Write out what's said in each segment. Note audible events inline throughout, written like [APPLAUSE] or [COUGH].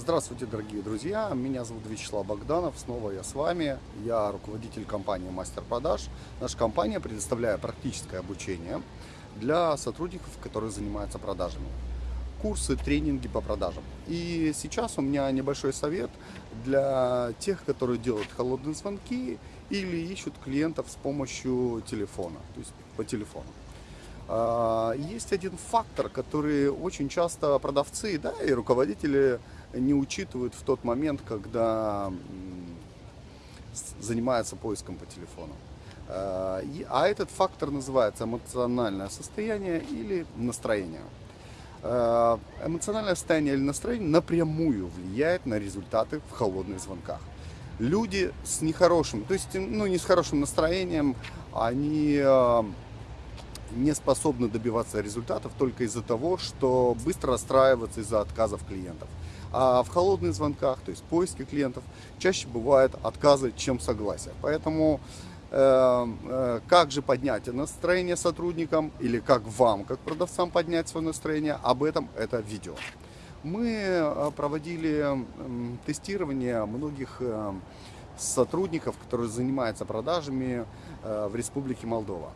Здравствуйте, дорогие друзья! Меня зовут Вячеслав Богданов, снова я с вами. Я руководитель компании Мастер Продаж. Наша компания предоставляет практическое обучение для сотрудников, которые занимаются продажами. Курсы, тренинги по продажам. И сейчас у меня небольшой совет для тех, которые делают холодные звонки или ищут клиентов с помощью телефона, то есть по телефону. А, есть один фактор, который очень часто продавцы да, и руководители не учитывают в тот момент, когда занимаются поиском по телефону. А, а этот фактор называется эмоциональное состояние или настроение. А, эмоциональное состояние или настроение напрямую влияет на результаты в холодных звонках. Люди с нехорошим, то есть ну, не с хорошим настроением, они не способны добиваться результатов только из-за того, что быстро расстраиваться из-за отказов клиентов. А в холодных звонках, то есть поиске клиентов, чаще бывают отказы, чем согласия. Поэтому э, э, как же поднять настроение сотрудникам или как вам, как продавцам поднять свое настроение, об этом это видео. Мы э, проводили тестирование многих сотрудников, которые занимаются продажами в Республике Молдова.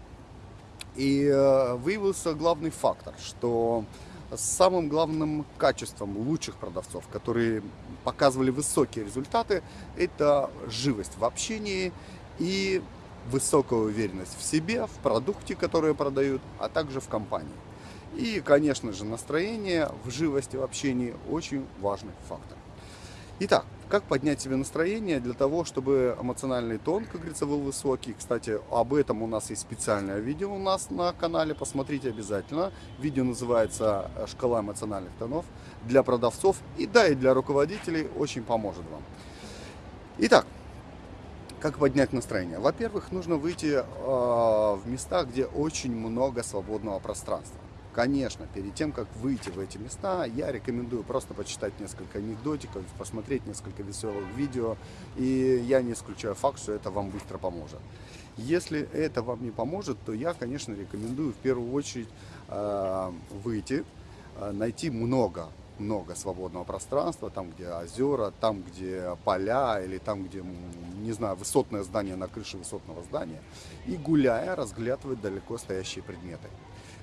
И э, выявился главный фактор, что самым главным качеством лучших продавцов, которые показывали высокие результаты, это живость в общении и высокая уверенность в себе, в продукте, который продают, а также в компании. И, конечно же, настроение в живости в общении очень важный фактор. Итак, как поднять себе настроение для того, чтобы эмоциональный тон, как говорится, был высокий. Кстати, об этом у нас есть специальное видео у нас на канале, посмотрите обязательно. Видео называется «Шкала эмоциональных тонов» для продавцов и да, и для руководителей очень поможет вам. Итак, как поднять настроение? Во-первых, нужно выйти э, в места, где очень много свободного пространства. Конечно, перед тем, как выйти в эти места, я рекомендую просто почитать несколько анекдотиков, посмотреть несколько веселых видео, и я не исключаю факт, что это вам быстро поможет. Если это вам не поможет, то я, конечно, рекомендую в первую очередь э, выйти, э, найти много много свободного пространства, там, где озера, там, где поля, или там, где, не знаю, высотное здание на крыше высотного здания, и гуляя, разглядывать далеко стоящие предметы.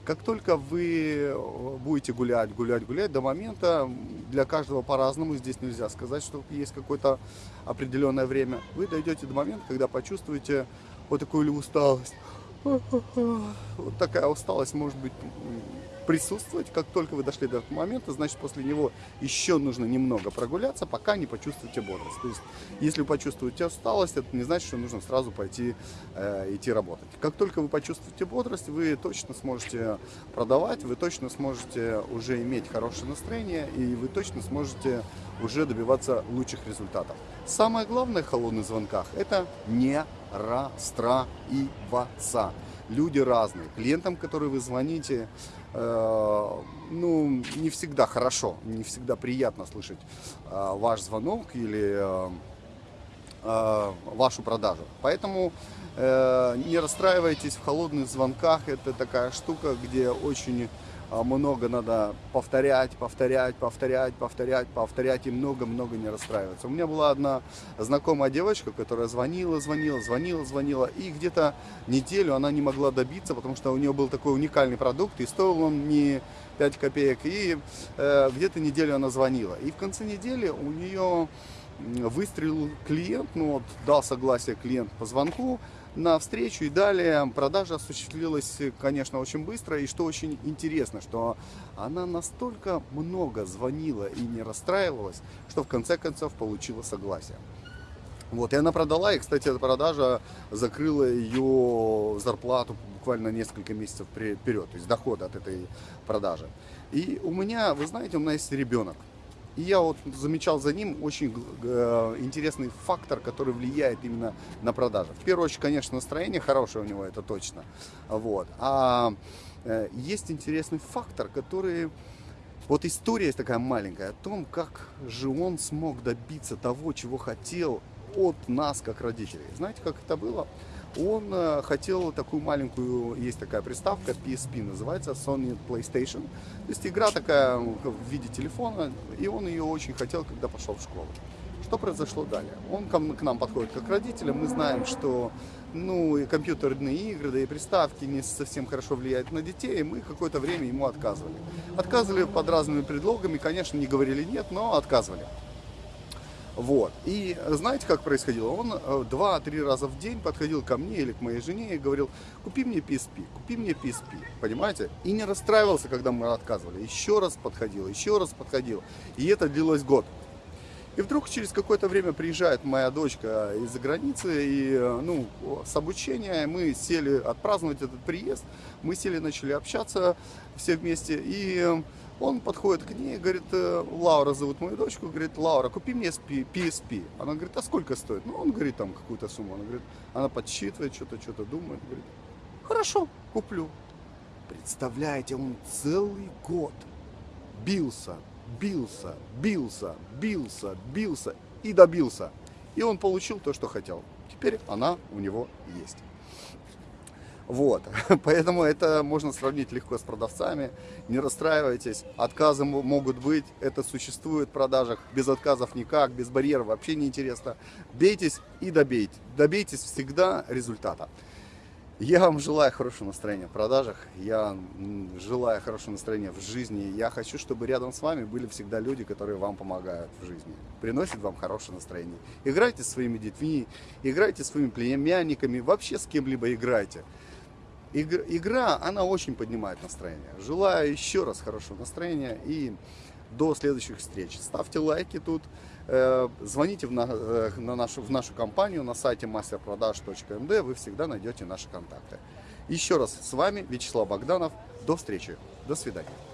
Как только вы э, будете гулять, гулять, гулять, до момента, для каждого по-разному, здесь нельзя сказать, что есть какое-то определенное время, вы дойдете до момента, когда почувствуете вот такую усталость. [LAUGHS] Вот такая усталость может быть присутствовать. Как только вы дошли до этого момента, значит, после него еще нужно немного прогуляться, пока не почувствуете бодрость. То есть, если вы почувствуете усталость, это не значит, что нужно сразу пойти э, идти работать. Как только вы почувствуете бодрость, вы точно сможете продавать, вы точно сможете уже иметь хорошее настроение, и вы точно сможете уже добиваться лучших результатов. Самое главное в холодных звонках – это не расстраиваться люди разные. Клиентам, которые вы звоните, э, ну, не всегда хорошо, не всегда приятно слышать э, ваш звонок или э, э, вашу продажу. Поэтому э, не расстраивайтесь в холодных звонках. Это такая штука, где очень много надо повторять, повторять, повторять, повторять, повторять и много-много не расстраиваться. У меня была одна знакомая девочка, которая звонила, звонила, звонила, звонила, и где-то неделю она не могла добиться, потому что у нее был такой уникальный продукт, и стоил он не 5 копеек, и э, где-то неделю она звонила. И в конце недели у нее выстрелил клиент, ну вот дал согласие клиент по звонку, на встречу и далее продажа осуществилась, конечно, очень быстро. И что очень интересно, что она настолько много звонила и не расстраивалась, что в конце концов получила согласие. Вот, и она продала, и, кстати, эта продажа закрыла ее зарплату буквально несколько месяцев вперед, то есть доход от этой продажи. И у меня, вы знаете, у меня есть ребенок. И я вот замечал за ним очень э, интересный фактор, который влияет именно на продажи. В первую очередь, конечно, настроение хорошее у него, это точно. Вот. А э, есть интересный фактор, который... Вот история есть такая маленькая о том, как же он смог добиться того, чего хотел от нас, как родителей. Знаете, как это было? Он э, хотел такую маленькую, есть такая приставка PSP, называется Sony PlayStation. То есть игра такая в виде телефона, и он ее очень хотел, когда пошел в школу. Что произошло далее? Он к нам подходит как родителям, мы знаем, что ну, и компьютерные игры, да и приставки не совсем хорошо влияют на детей, и мы какое-то время ему отказывали. Отказывали под разными предлогами, конечно, не говорили нет, но отказывали. Вот. И знаете, как происходило? Он э, два-три раза в день подходил ко мне или к моей жене и говорил, купи мне PSP, купи мне PSP, понимаете? И не расстраивался, когда мы отказывали. Еще раз подходил, еще раз подходил. И это длилось год. И вдруг через какое-то время приезжает моя дочка из-за границы, и э, ну, с обучения мы сели отпраздновать этот приезд, мы сели, начали общаться все вместе, и он подходит к ней говорит, «Э, Лаура зовут мою дочку, говорит, Лаура, купи мне PSP. Она говорит, а сколько стоит? Ну, он говорит, там какую-то сумму. Она говорит, она подсчитывает, что-то, что-то думает, говорит, хорошо, куплю. Представляете, он целый год бился, бился, бился, бился, бился и добился. И он получил то, что хотел. Теперь она у него есть. Вот, [LAUGHS] поэтому это можно сравнить легко с продавцами. Не расстраивайтесь, отказы могут быть, это существует в продажах. Без отказов никак, без барьеров вообще не интересно. Бейтесь и добейте. Добейтесь всегда результата. Я вам желаю хорошего настроения в продажах, я желаю хорошего настроения в жизни. Я хочу, чтобы рядом с вами были всегда люди, которые вам помогают в жизни, приносят вам хорошее настроение. Играйте с своими детьми, играйте с своими племянниками, вообще с кем-либо играйте. Игра, она очень поднимает настроение. Желаю еще раз хорошего настроения и до следующих встреч. Ставьте лайки тут, э, звоните в, на, э, на нашу, в нашу компанию на сайте masterproдаж.md, вы всегда найдете наши контакты. Еще раз с вами Вячеслав Богданов. До встречи. До свидания.